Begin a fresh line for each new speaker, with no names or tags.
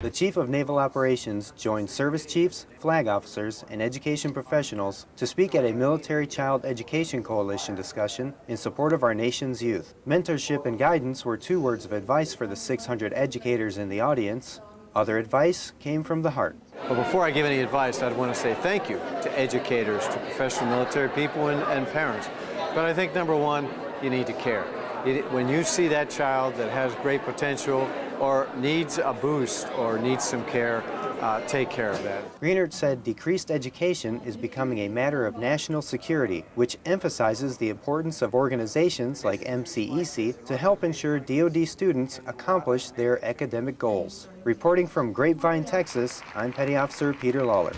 The Chief of Naval Operations joined service chiefs, flag officers, and education professionals to speak at a Military Child Education Coalition discussion in support of our nation's youth. Mentorship and guidance were two words of advice for the 600 educators in the audience. Other advice came from the heart.
Well, before I give any advice, I'd want to say thank you to educators, to professional military people, and, and parents. But I think number one, you need to care. It, when you see that child that has great potential or needs a boost or needs some care, uh, take care of that.
Greenert said decreased education is becoming a matter of national security, which emphasizes the importance of organizations like MCEC to help ensure DoD students accomplish their academic goals. Reporting from Grapevine, Texas, I'm Petty Officer Peter Lawler.